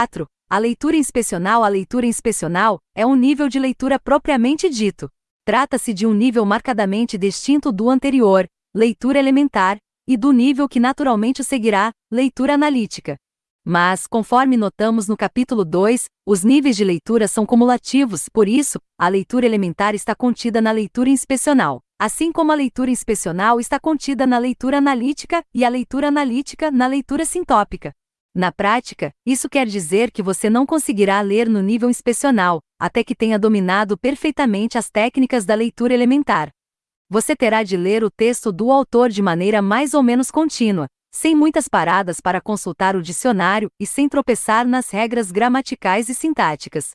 4. A leitura inspecional A leitura inspecional é um nível de leitura propriamente dito. Trata-se de um nível marcadamente distinto do anterior, leitura elementar, e do nível que naturalmente seguirá, leitura analítica. Mas, conforme notamos no capítulo 2, os níveis de leitura são cumulativos, por isso, a leitura elementar está contida na leitura inspecional, assim como a leitura inspecional está contida na leitura analítica e a leitura analítica na leitura sintópica. Na prática, isso quer dizer que você não conseguirá ler no nível inspecional, até que tenha dominado perfeitamente as técnicas da leitura elementar. Você terá de ler o texto do autor de maneira mais ou menos contínua, sem muitas paradas para consultar o dicionário e sem tropeçar nas regras gramaticais e sintáticas.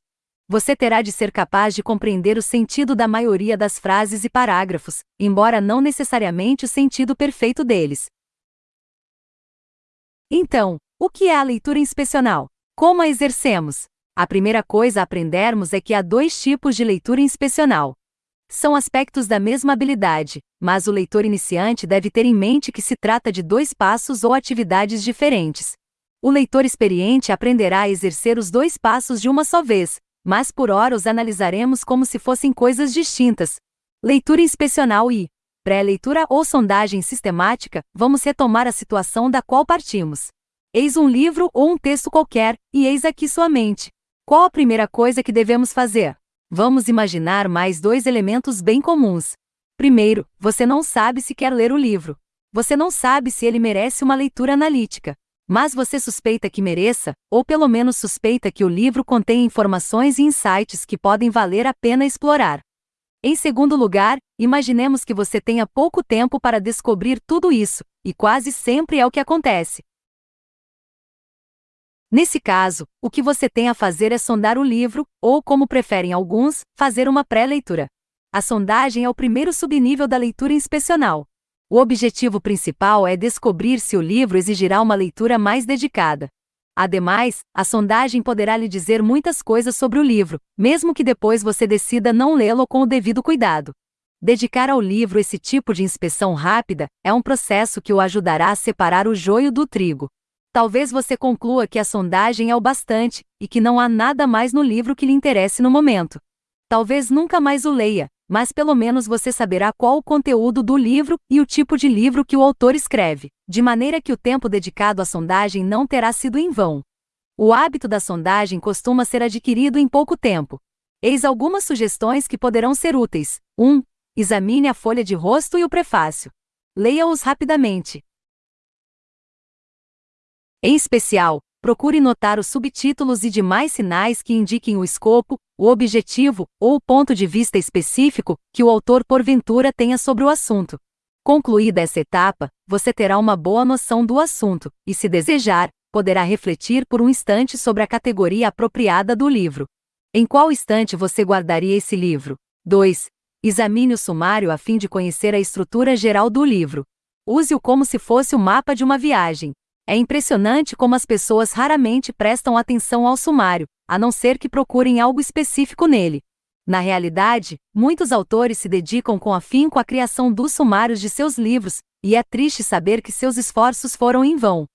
Você terá de ser capaz de compreender o sentido da maioria das frases e parágrafos, embora não necessariamente o sentido perfeito deles. Então, o que é a leitura inspecional? Como a exercemos? A primeira coisa a aprendermos é que há dois tipos de leitura inspecional. São aspectos da mesma habilidade, mas o leitor iniciante deve ter em mente que se trata de dois passos ou atividades diferentes. O leitor experiente aprenderá a exercer os dois passos de uma só vez, mas por hora os analisaremos como se fossem coisas distintas. Leitura inspecional e pré-leitura ou sondagem sistemática, vamos retomar a situação da qual partimos. Eis um livro ou um texto qualquer, e eis aqui sua mente. Qual a primeira coisa que devemos fazer? Vamos imaginar mais dois elementos bem comuns. Primeiro, você não sabe se quer ler o livro. Você não sabe se ele merece uma leitura analítica. Mas você suspeita que mereça, ou pelo menos suspeita que o livro contém informações e insights que podem valer a pena explorar. Em segundo lugar, imaginemos que você tenha pouco tempo para descobrir tudo isso, e quase sempre é o que acontece. Nesse caso, o que você tem a fazer é sondar o livro, ou como preferem alguns, fazer uma pré-leitura. A sondagem é o primeiro subnível da leitura inspecional. O objetivo principal é descobrir se o livro exigirá uma leitura mais dedicada. Ademais, a sondagem poderá lhe dizer muitas coisas sobre o livro, mesmo que depois você decida não lê-lo com o devido cuidado. Dedicar ao livro esse tipo de inspeção rápida é um processo que o ajudará a separar o joio do trigo. Talvez você conclua que a sondagem é o bastante, e que não há nada mais no livro que lhe interesse no momento. Talvez nunca mais o leia, mas pelo menos você saberá qual o conteúdo do livro e o tipo de livro que o autor escreve, de maneira que o tempo dedicado à sondagem não terá sido em vão. O hábito da sondagem costuma ser adquirido em pouco tempo. Eis algumas sugestões que poderão ser úteis. 1. Examine a folha de rosto e o prefácio. Leia-os rapidamente. Em especial, procure notar os subtítulos e demais sinais que indiquem o escopo, o objetivo ou o ponto de vista específico que o autor porventura tenha sobre o assunto. Concluída essa etapa, você terá uma boa noção do assunto, e se desejar, poderá refletir por um instante sobre a categoria apropriada do livro. Em qual instante você guardaria esse livro? 2. Examine o sumário a fim de conhecer a estrutura geral do livro. Use-o como se fosse o mapa de uma viagem. É impressionante como as pessoas raramente prestam atenção ao sumário, a não ser que procurem algo específico nele. Na realidade, muitos autores se dedicam com afinco à criação dos sumários de seus livros, e é triste saber que seus esforços foram em vão.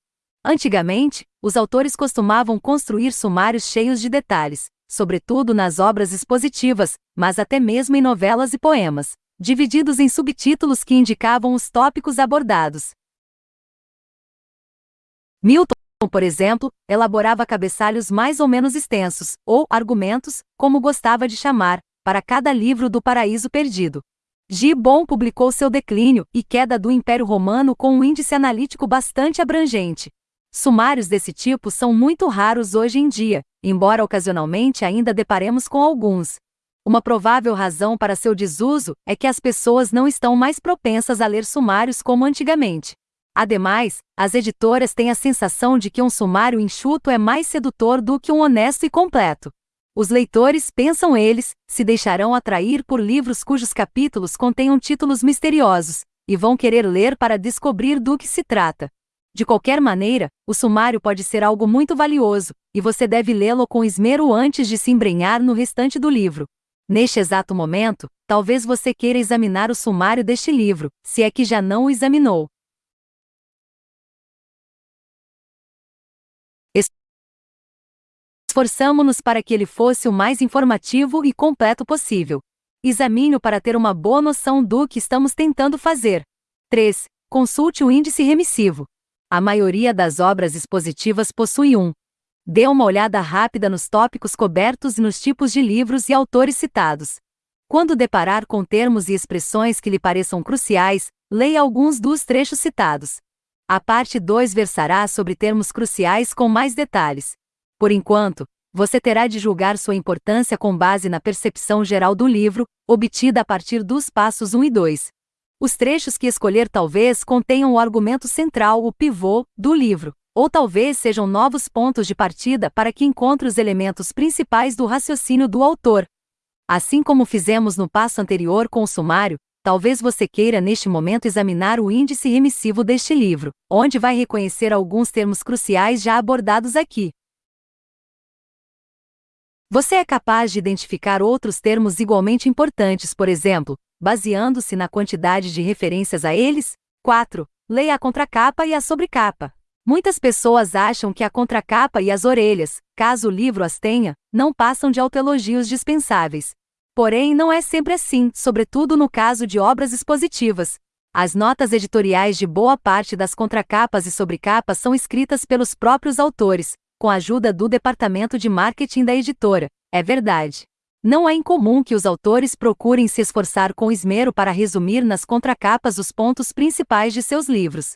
Antigamente, os autores costumavam construir sumários cheios de detalhes, sobretudo nas obras expositivas, mas até mesmo em novelas e poemas, divididos em subtítulos que indicavam os tópicos abordados. Milton, por exemplo, elaborava cabeçalhos mais ou menos extensos, ou argumentos, como gostava de chamar, para cada livro do Paraíso Perdido. Gibbon publicou seu declínio e queda do Império Romano com um índice analítico bastante abrangente. Sumários desse tipo são muito raros hoje em dia, embora ocasionalmente ainda deparemos com alguns. Uma provável razão para seu desuso é que as pessoas não estão mais propensas a ler sumários como antigamente. Ademais, as editoras têm a sensação de que um sumário enxuto é mais sedutor do que um honesto e completo. Os leitores, pensam eles, se deixarão atrair por livros cujos capítulos contenham títulos misteriosos, e vão querer ler para descobrir do que se trata. De qualquer maneira, o sumário pode ser algo muito valioso, e você deve lê-lo com esmero antes de se embrenhar no restante do livro. Neste exato momento, talvez você queira examinar o sumário deste livro, se é que já não o examinou. Esforçamo-nos para que ele fosse o mais informativo e completo possível. Examine-o para ter uma boa noção do que estamos tentando fazer. 3. Consulte o índice remissivo. A maioria das obras expositivas possui um. Dê uma olhada rápida nos tópicos cobertos e nos tipos de livros e autores citados. Quando deparar com termos e expressões que lhe pareçam cruciais, leia alguns dos trechos citados. A parte 2 versará sobre termos cruciais com mais detalhes. Por enquanto, você terá de julgar sua importância com base na percepção geral do livro, obtida a partir dos passos 1 e 2. Os trechos que escolher talvez contenham o argumento central, o pivô, do livro, ou talvez sejam novos pontos de partida para que encontre os elementos principais do raciocínio do autor. Assim como fizemos no passo anterior com o sumário, talvez você queira neste momento examinar o índice remissivo deste livro, onde vai reconhecer alguns termos cruciais já abordados aqui. Você é capaz de identificar outros termos igualmente importantes, por exemplo, baseando-se na quantidade de referências a eles? 4. Leia a contracapa e a sobrecapa. Muitas pessoas acham que a contracapa e as orelhas, caso o livro as tenha, não passam de autoelogios dispensáveis. Porém, não é sempre assim, sobretudo no caso de obras expositivas. As notas editoriais de boa parte das contracapas e sobrecapas são escritas pelos próprios autores, com a ajuda do departamento de marketing da editora. É verdade. Não é incomum que os autores procurem se esforçar com esmero para resumir nas contracapas os pontos principais de seus livros.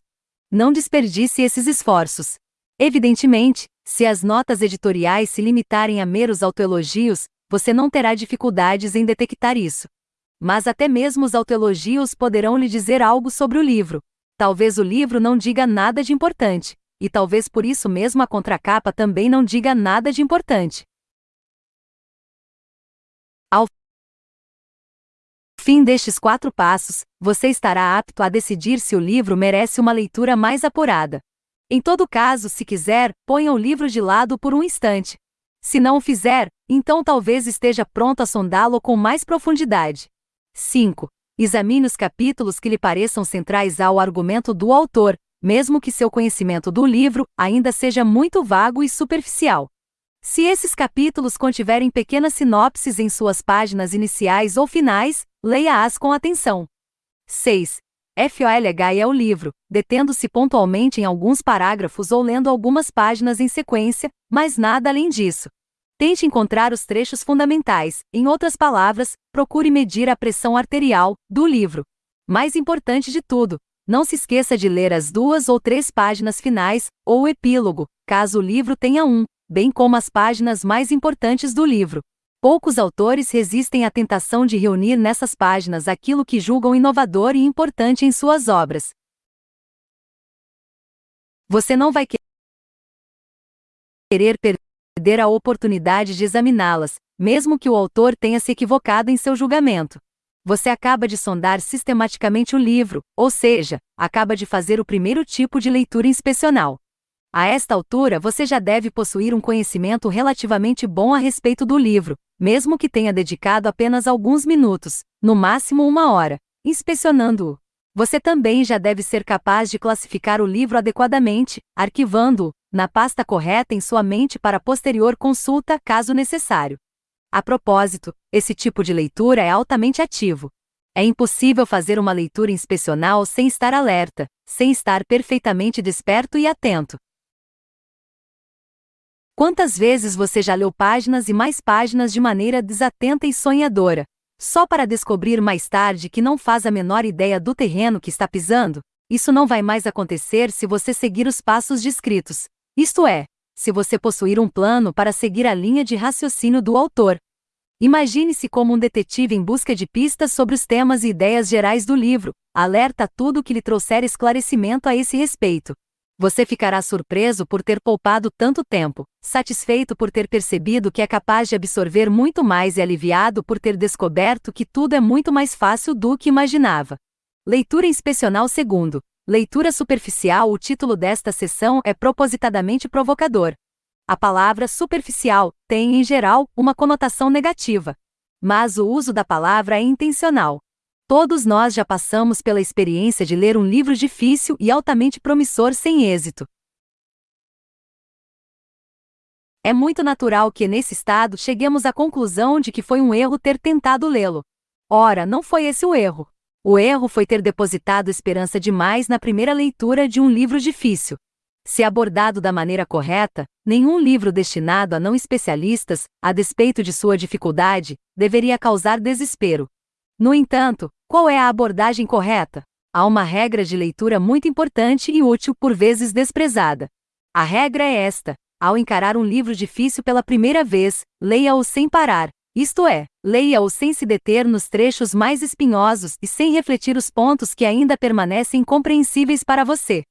Não desperdice esses esforços. Evidentemente, se as notas editoriais se limitarem a meros autoelogios, você não terá dificuldades em detectar isso. Mas até mesmo os autoelogios poderão lhe dizer algo sobre o livro. Talvez o livro não diga nada de importante, e talvez por isso mesmo a contracapa também não diga nada de importante. Ao fim destes quatro passos, você estará apto a decidir se o livro merece uma leitura mais apurada. Em todo caso, se quiser, ponha o livro de lado por um instante. Se não o fizer, então talvez esteja pronto a sondá-lo com mais profundidade. 5. Examine os capítulos que lhe pareçam centrais ao argumento do autor, mesmo que seu conhecimento do livro ainda seja muito vago e superficial. Se esses capítulos contiverem pequenas sinopses em suas páginas iniciais ou finais, leia-as com atenção. 6. FOLH é o livro, detendo-se pontualmente em alguns parágrafos ou lendo algumas páginas em sequência, mas nada além disso. Tente encontrar os trechos fundamentais, em outras palavras, procure medir a pressão arterial do livro. Mais importante de tudo, não se esqueça de ler as duas ou três páginas finais, ou epílogo, caso o livro tenha um, bem como as páginas mais importantes do livro. Poucos autores resistem à tentação de reunir nessas páginas aquilo que julgam inovador e importante em suas obras. Você não vai querer perder a oportunidade de examiná-las, mesmo que o autor tenha se equivocado em seu julgamento você acaba de sondar sistematicamente o livro, ou seja, acaba de fazer o primeiro tipo de leitura inspecional. A esta altura você já deve possuir um conhecimento relativamente bom a respeito do livro, mesmo que tenha dedicado apenas alguns minutos, no máximo uma hora, inspecionando-o. Você também já deve ser capaz de classificar o livro adequadamente, arquivando-o, na pasta correta em sua mente para posterior consulta, caso necessário. A propósito, esse tipo de leitura é altamente ativo. É impossível fazer uma leitura inspecional sem estar alerta, sem estar perfeitamente desperto e atento. Quantas vezes você já leu páginas e mais páginas de maneira desatenta e sonhadora, só para descobrir mais tarde que não faz a menor ideia do terreno que está pisando? Isso não vai mais acontecer se você seguir os passos descritos. Isto é, se você possuir um plano para seguir a linha de raciocínio do autor. Imagine-se como um detetive em busca de pistas sobre os temas e ideias gerais do livro, alerta tudo que lhe trouxer esclarecimento a esse respeito. Você ficará surpreso por ter poupado tanto tempo, satisfeito por ter percebido que é capaz de absorver muito mais e aliviado por ter descoberto que tudo é muito mais fácil do que imaginava. Leitura inspecional segundo. Leitura superficial O título desta sessão é propositadamente provocador. A palavra superficial tem, em geral, uma conotação negativa. Mas o uso da palavra é intencional. Todos nós já passamos pela experiência de ler um livro difícil e altamente promissor sem êxito. É muito natural que, nesse estado, cheguemos à conclusão de que foi um erro ter tentado lê-lo. Ora, não foi esse o erro. O erro foi ter depositado esperança demais na primeira leitura de um livro difícil. Se abordado da maneira correta, nenhum livro destinado a não especialistas, a despeito de sua dificuldade, deveria causar desespero. No entanto, qual é a abordagem correta? Há uma regra de leitura muito importante e útil, por vezes desprezada. A regra é esta: ao encarar um livro difícil pela primeira vez, leia-o sem parar, isto é, leia-o sem se deter nos trechos mais espinhosos e sem refletir os pontos que ainda permanecem incompreensíveis para você.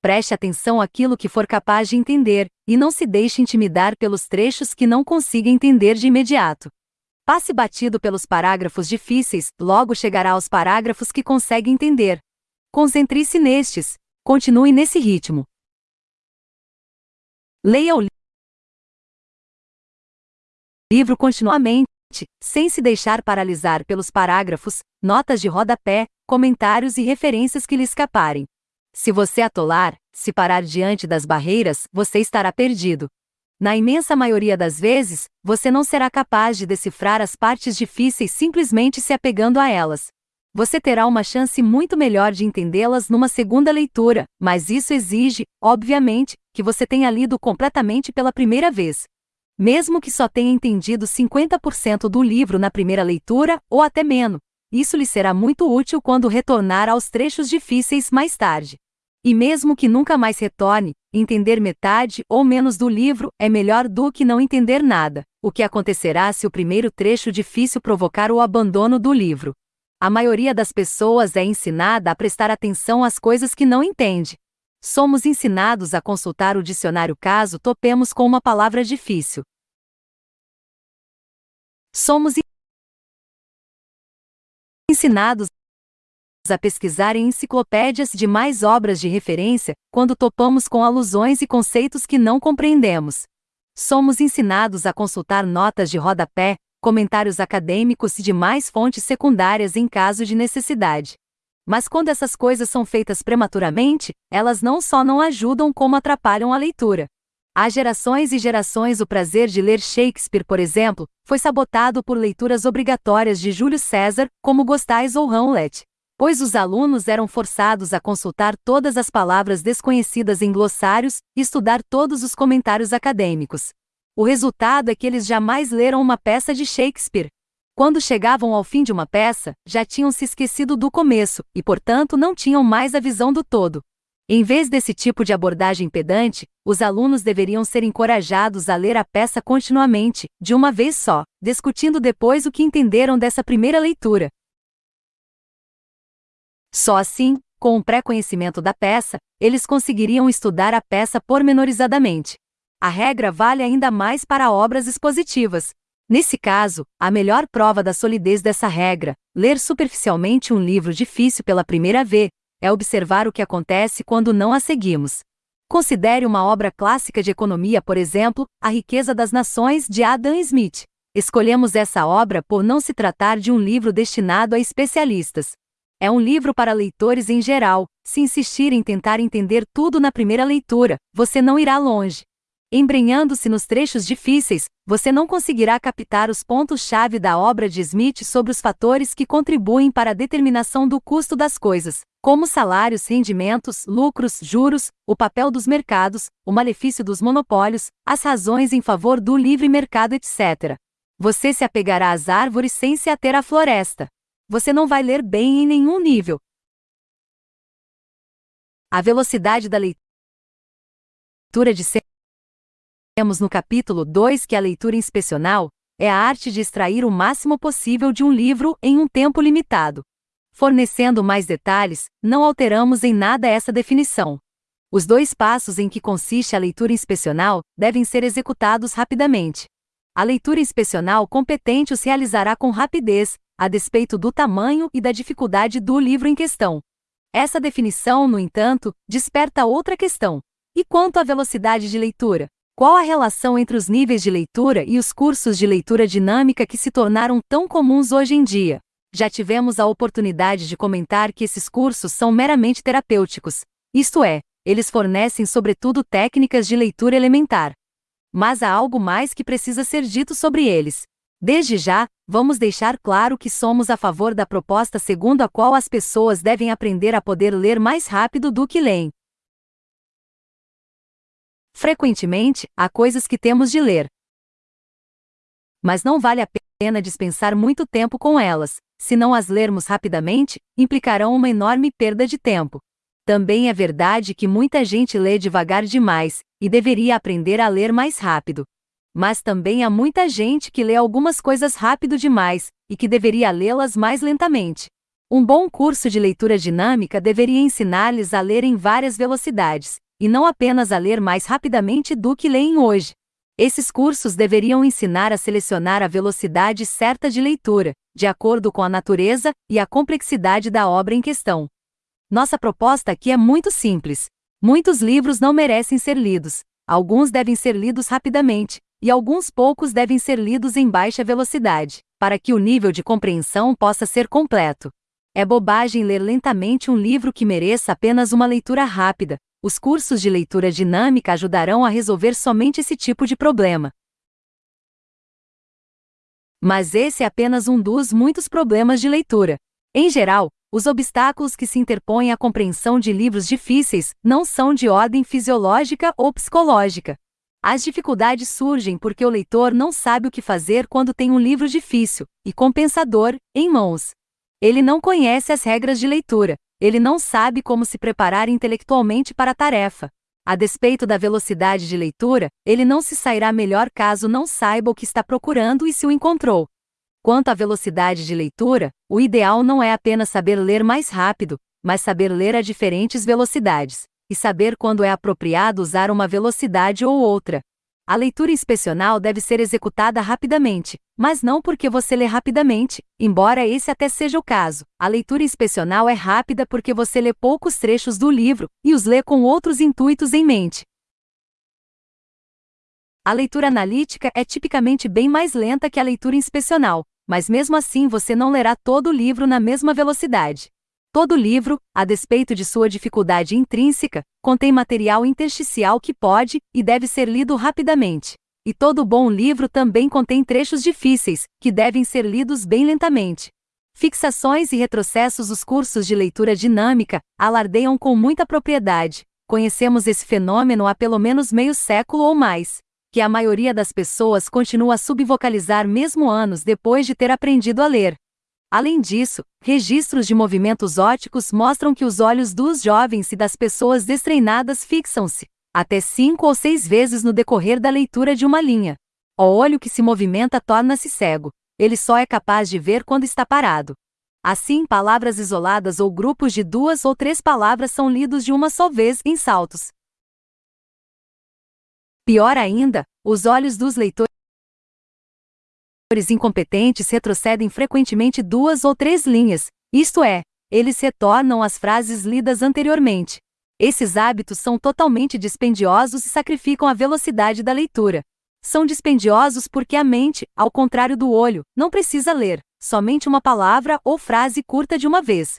Preste atenção àquilo que for capaz de entender, e não se deixe intimidar pelos trechos que não consiga entender de imediato. Passe batido pelos parágrafos difíceis, logo chegará aos parágrafos que consegue entender. Concentre-se nestes. Continue nesse ritmo. Leia o livro continuamente, sem se deixar paralisar pelos parágrafos, notas de rodapé, comentários e referências que lhe escaparem. Se você atolar, se parar diante das barreiras, você estará perdido. Na imensa maioria das vezes, você não será capaz de decifrar as partes difíceis simplesmente se apegando a elas. Você terá uma chance muito melhor de entendê-las numa segunda leitura, mas isso exige, obviamente, que você tenha lido completamente pela primeira vez. Mesmo que só tenha entendido 50% do livro na primeira leitura, ou até menos, isso lhe será muito útil quando retornar aos trechos difíceis mais tarde. E mesmo que nunca mais retorne, entender metade ou menos do livro é melhor do que não entender nada. O que acontecerá se o primeiro trecho difícil provocar o abandono do livro? A maioria das pessoas é ensinada a prestar atenção às coisas que não entende. Somos ensinados a consultar o dicionário caso topemos com uma palavra difícil. Somos ensinados a pesquisar em enciclopédias de mais obras de referência, quando topamos com alusões e conceitos que não compreendemos. Somos ensinados a consultar notas de rodapé, comentários acadêmicos e demais fontes secundárias em caso de necessidade. Mas quando essas coisas são feitas prematuramente, elas não só não ajudam como atrapalham a leitura. Há gerações e gerações o prazer de ler Shakespeare, por exemplo, foi sabotado por leituras obrigatórias de Júlio César, como Gostais ou Hamlet pois os alunos eram forçados a consultar todas as palavras desconhecidas em glossários e estudar todos os comentários acadêmicos. O resultado é que eles jamais leram uma peça de Shakespeare. Quando chegavam ao fim de uma peça, já tinham se esquecido do começo e, portanto, não tinham mais a visão do todo. Em vez desse tipo de abordagem pedante, os alunos deveriam ser encorajados a ler a peça continuamente, de uma vez só, discutindo depois o que entenderam dessa primeira leitura, só assim, com o pré-conhecimento da peça, eles conseguiriam estudar a peça pormenorizadamente. A regra vale ainda mais para obras expositivas. Nesse caso, a melhor prova da solidez dessa regra, ler superficialmente um livro difícil pela primeira vez, é observar o que acontece quando não a seguimos. Considere uma obra clássica de economia, por exemplo, A Riqueza das Nações, de Adam Smith. Escolhemos essa obra por não se tratar de um livro destinado a especialistas, é um livro para leitores em geral. Se insistir em tentar entender tudo na primeira leitura, você não irá longe. Embrenhando-se nos trechos difíceis, você não conseguirá captar os pontos-chave da obra de Smith sobre os fatores que contribuem para a determinação do custo das coisas, como salários, rendimentos, lucros, juros, o papel dos mercados, o malefício dos monopólios, as razões em favor do livre mercado, etc. Você se apegará às árvores sem se ater à floresta você não vai ler bem em nenhum nível. A velocidade da leitura de temos no capítulo 2 que a leitura inspecional é a arte de extrair o máximo possível de um livro em um tempo limitado. Fornecendo mais detalhes, não alteramos em nada essa definição. Os dois passos em que consiste a leitura inspecional devem ser executados rapidamente. A leitura inspecional competente os realizará com rapidez, a despeito do tamanho e da dificuldade do livro em questão. Essa definição, no entanto, desperta outra questão. E quanto à velocidade de leitura? Qual a relação entre os níveis de leitura e os cursos de leitura dinâmica que se tornaram tão comuns hoje em dia? Já tivemos a oportunidade de comentar que esses cursos são meramente terapêuticos, isto é, eles fornecem sobretudo técnicas de leitura elementar. mas há algo mais que precisa ser dito sobre eles. Desde já, vamos deixar claro que somos a favor da proposta segundo a qual as pessoas devem aprender a poder ler mais rápido do que leem. Frequentemente, há coisas que temos de ler. Mas não vale a pena dispensar muito tempo com elas, se não as lermos rapidamente, implicarão uma enorme perda de tempo. Também é verdade que muita gente lê devagar demais, e deveria aprender a ler mais rápido. Mas também há muita gente que lê algumas coisas rápido demais, e que deveria lê-las mais lentamente. Um bom curso de leitura dinâmica deveria ensinar-lhes a ler em várias velocidades, e não apenas a ler mais rapidamente do que leem hoje. Esses cursos deveriam ensinar a selecionar a velocidade certa de leitura, de acordo com a natureza e a complexidade da obra em questão. Nossa proposta aqui é muito simples. Muitos livros não merecem ser lidos, alguns devem ser lidos rapidamente, e alguns poucos devem ser lidos em baixa velocidade, para que o nível de compreensão possa ser completo. É bobagem ler lentamente um livro que mereça apenas uma leitura rápida. Os cursos de leitura dinâmica ajudarão a resolver somente esse tipo de problema. Mas esse é apenas um dos muitos problemas de leitura. Em geral, os obstáculos que se interpõem à compreensão de livros difíceis não são de ordem fisiológica ou psicológica. As dificuldades surgem porque o leitor não sabe o que fazer quando tem um livro difícil e compensador em mãos. Ele não conhece as regras de leitura, ele não sabe como se preparar intelectualmente para a tarefa. A despeito da velocidade de leitura, ele não se sairá melhor caso não saiba o que está procurando e se o encontrou. Quanto à velocidade de leitura, o ideal não é apenas saber ler mais rápido, mas saber ler a diferentes velocidades, e saber quando é apropriado usar uma velocidade ou outra. A leitura inspecional deve ser executada rapidamente, mas não porque você lê rapidamente, embora esse até seja o caso. A leitura inspecional é rápida porque você lê poucos trechos do livro e os lê com outros intuitos em mente. A leitura analítica é tipicamente bem mais lenta que a leitura inspecional, mas mesmo assim você não lerá todo o livro na mesma velocidade. Todo livro, a despeito de sua dificuldade intrínseca, contém material intersticial que pode e deve ser lido rapidamente. E todo bom livro também contém trechos difíceis, que devem ser lidos bem lentamente. Fixações e retrocessos Os cursos de leitura dinâmica alardeiam com muita propriedade. Conhecemos esse fenômeno há pelo menos meio século ou mais que a maioria das pessoas continua a subvocalizar mesmo anos depois de ter aprendido a ler. Além disso, registros de movimentos óticos mostram que os olhos dos jovens e das pessoas destreinadas fixam-se, até cinco ou seis vezes no decorrer da leitura de uma linha. O olho que se movimenta torna-se cego, ele só é capaz de ver quando está parado. Assim, palavras isoladas ou grupos de duas ou três palavras são lidos de uma só vez em saltos, Pior ainda, os olhos dos leitores incompetentes retrocedem frequentemente duas ou três linhas, isto é, eles retornam às frases lidas anteriormente. Esses hábitos são totalmente dispendiosos e sacrificam a velocidade da leitura. São dispendiosos porque a mente, ao contrário do olho, não precisa ler, somente uma palavra ou frase curta de uma vez.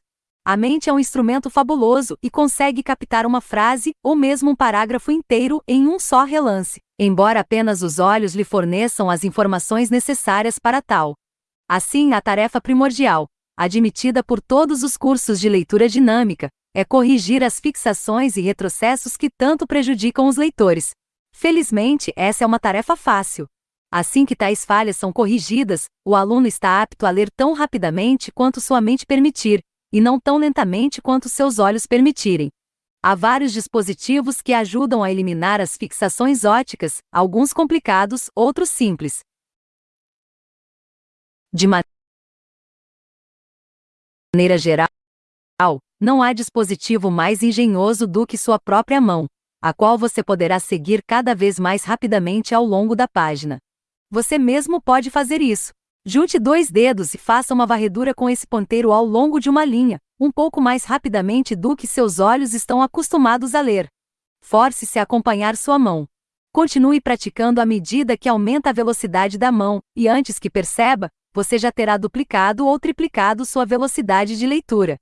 A mente é um instrumento fabuloso e consegue captar uma frase ou mesmo um parágrafo inteiro em um só relance, embora apenas os olhos lhe forneçam as informações necessárias para tal. Assim, a tarefa primordial, admitida por todos os cursos de leitura dinâmica, é corrigir as fixações e retrocessos que tanto prejudicam os leitores. Felizmente, essa é uma tarefa fácil. Assim que tais falhas são corrigidas, o aluno está apto a ler tão rapidamente quanto sua mente permitir, e não tão lentamente quanto seus olhos permitirem. Há vários dispositivos que ajudam a eliminar as fixações óticas, alguns complicados, outros simples. De maneira geral, não há dispositivo mais engenhoso do que sua própria mão, a qual você poderá seguir cada vez mais rapidamente ao longo da página. Você mesmo pode fazer isso. Junte dois dedos e faça uma varredura com esse ponteiro ao longo de uma linha, um pouco mais rapidamente do que seus olhos estão acostumados a ler. Force-se a acompanhar sua mão. Continue praticando à medida que aumenta a velocidade da mão, e antes que perceba, você já terá duplicado ou triplicado sua velocidade de leitura.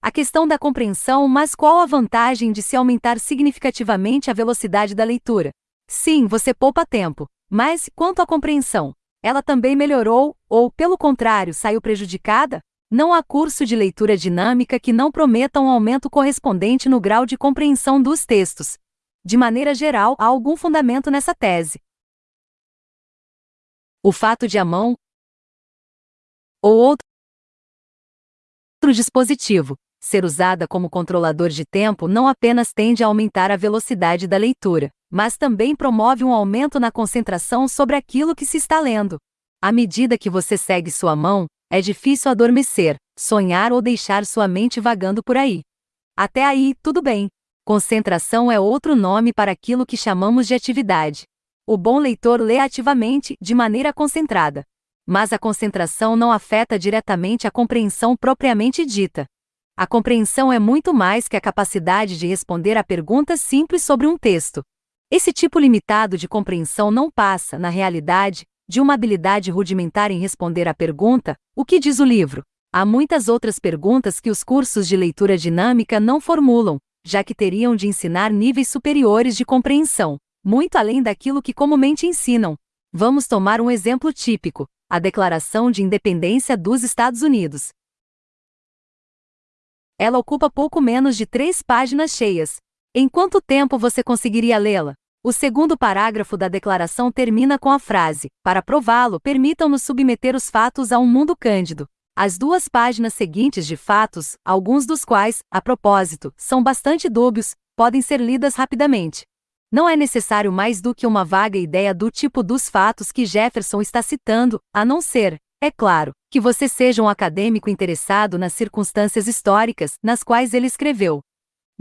A questão da compreensão, mas qual a vantagem de se aumentar significativamente a velocidade da leitura? Sim, você poupa tempo. Mas, quanto à compreensão, ela também melhorou, ou, pelo contrário, saiu prejudicada? Não há curso de leitura dinâmica que não prometa um aumento correspondente no grau de compreensão dos textos. De maneira geral, há algum fundamento nessa tese. O fato de a mão ou outro dispositivo ser usada como controlador de tempo não apenas tende a aumentar a velocidade da leitura, mas também promove um aumento na concentração sobre aquilo que se está lendo. À medida que você segue sua mão, é difícil adormecer, sonhar ou deixar sua mente vagando por aí. Até aí, tudo bem. Concentração é outro nome para aquilo que chamamos de atividade. O bom leitor lê ativamente, de maneira concentrada. Mas a concentração não afeta diretamente a compreensão propriamente dita. A compreensão é muito mais que a capacidade de responder a perguntas simples sobre um texto. Esse tipo limitado de compreensão não passa, na realidade, de uma habilidade rudimentar em responder à pergunta: o que diz o livro? Há muitas outras perguntas que os cursos de leitura dinâmica não formulam, já que teriam de ensinar níveis superiores de compreensão, muito além daquilo que comumente ensinam. Vamos tomar um exemplo típico: a Declaração de Independência dos Estados Unidos. Ela ocupa pouco menos de três páginas cheias. Em quanto tempo você conseguiria lê-la? O segundo parágrafo da declaração termina com a frase: Para prová-lo, permitam-nos submeter os fatos a um mundo cândido. As duas páginas seguintes de fatos, alguns dos quais, a propósito, são bastante dúbios, podem ser lidas rapidamente. Não é necessário mais do que uma vaga ideia do tipo dos fatos que Jefferson está citando, a não ser, é claro, que você seja um acadêmico interessado nas circunstâncias históricas nas quais ele escreveu.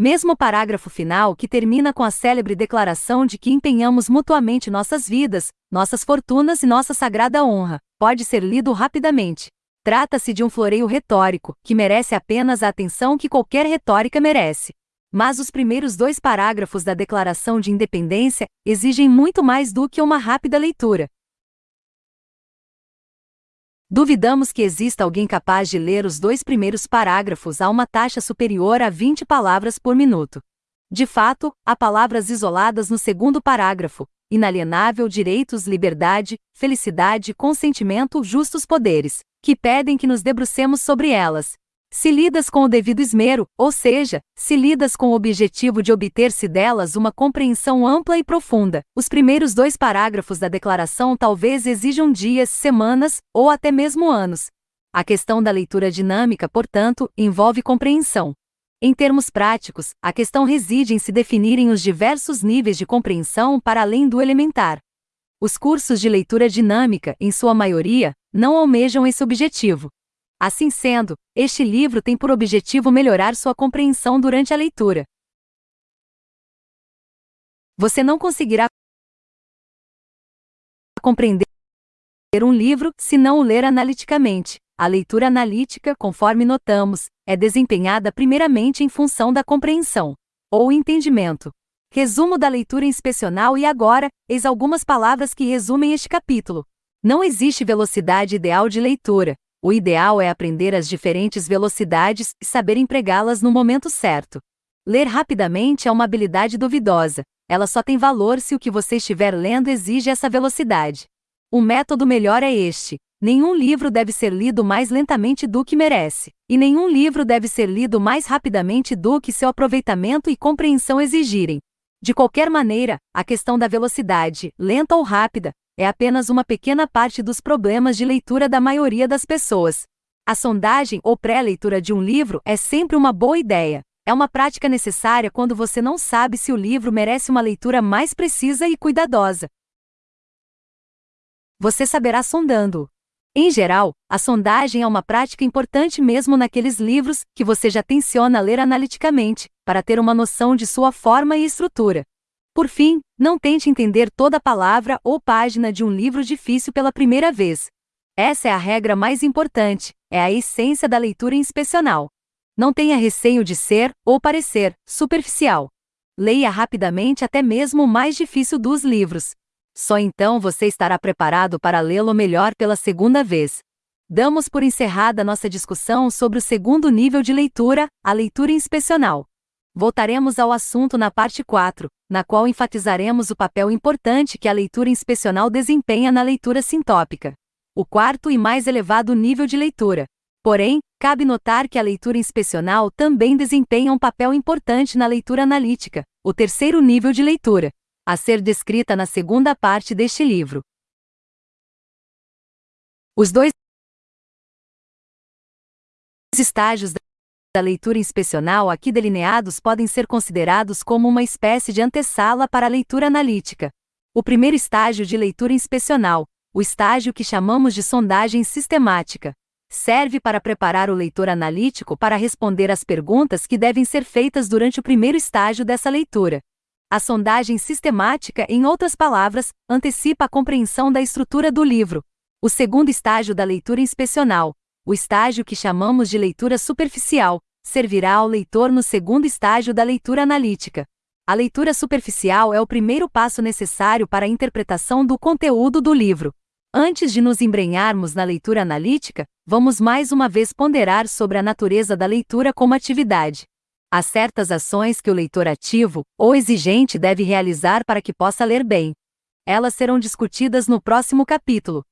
Mesmo parágrafo final, que termina com a célebre declaração de que empenhamos mutuamente nossas vidas, nossas fortunas e nossa sagrada honra, pode ser lido rapidamente. Trata-se de um floreio retórico, que merece apenas a atenção que qualquer retórica merece. Mas os primeiros dois parágrafos da Declaração de Independência exigem muito mais do que uma rápida leitura. Duvidamos que exista alguém capaz de ler os dois primeiros parágrafos a uma taxa superior a 20 palavras por minuto. De fato, há palavras isoladas no segundo parágrafo: inalienável direitos, liberdade, felicidade, consentimento, justos poderes, que pedem que nos debrucemos sobre elas, se lidas com o devido esmero, ou seja, se lidas com o objetivo de obter-se delas uma compreensão ampla e profunda, os primeiros dois parágrafos da declaração talvez exijam dias, semanas, ou até mesmo anos. A questão da leitura dinâmica, portanto, envolve compreensão. Em termos práticos, a questão reside em se definirem os diversos níveis de compreensão para além do elementar. Os cursos de leitura dinâmica, em sua maioria, não almejam esse objetivo. Assim sendo, este livro tem por objetivo melhorar sua compreensão durante a leitura. Você não conseguirá compreender um livro se não o ler analiticamente. A leitura analítica, conforme notamos, é desempenhada primeiramente em função da compreensão ou entendimento. Resumo da leitura inspecional e agora, eis algumas palavras que resumem este capítulo. Não existe velocidade ideal de leitura, o ideal é aprender as diferentes velocidades e saber empregá-las no momento certo. Ler rapidamente é uma habilidade duvidosa, ela só tem valor se o que você estiver lendo exige essa velocidade. O método melhor é este: nenhum livro deve ser lido mais lentamente do que merece, e nenhum livro deve ser lido mais rapidamente do que seu aproveitamento e compreensão exigirem. De qualquer maneira, a questão da velocidade, lenta ou rápida, é apenas uma pequena parte dos problemas de leitura da maioria das pessoas. A sondagem ou pré-leitura de um livro é sempre uma boa ideia. É uma prática necessária quando você não sabe se o livro merece uma leitura mais precisa e cuidadosa. Você saberá sondando. Em geral, a sondagem é uma prática importante mesmo naqueles livros que você já tenciona ler analiticamente, para ter uma noção de sua forma e estrutura. Por fim, não tente entender toda palavra ou página de um livro difícil pela primeira vez. Essa é a regra mais importante, é a essência da leitura inspecional. Não tenha receio de ser, ou parecer, superficial. Leia rapidamente até mesmo o mais difícil dos livros. Só então você estará preparado para lê-lo melhor pela segunda vez. Damos por encerrada nossa discussão sobre o segundo nível de leitura, a leitura inspecional. Voltaremos ao assunto na parte 4, na qual enfatizaremos o papel importante que a leitura inspecional desempenha na leitura sintópica. O quarto e mais elevado nível de leitura. Porém, cabe notar que a leitura inspecional também desempenha um papel importante na leitura analítica, o terceiro nível de leitura, a ser descrita na segunda parte deste livro. Os dois estágios da leitura inspecional aqui delineados podem ser considerados como uma espécie de antessala para a leitura analítica. O primeiro estágio de leitura inspecional, o estágio que chamamos de sondagem sistemática, serve para preparar o leitor analítico para responder às perguntas que devem ser feitas durante o primeiro estágio dessa leitura. A sondagem sistemática, em outras palavras, antecipa a compreensão da estrutura do livro. O segundo estágio da leitura inspecional, o estágio que chamamos de leitura superficial servirá ao leitor no segundo estágio da leitura analítica. A leitura superficial é o primeiro passo necessário para a interpretação do conteúdo do livro. Antes de nos embrenharmos na leitura analítica, vamos mais uma vez ponderar sobre a natureza da leitura como atividade. Há certas ações que o leitor ativo ou exigente deve realizar para que possa ler bem. Elas serão discutidas no próximo capítulo,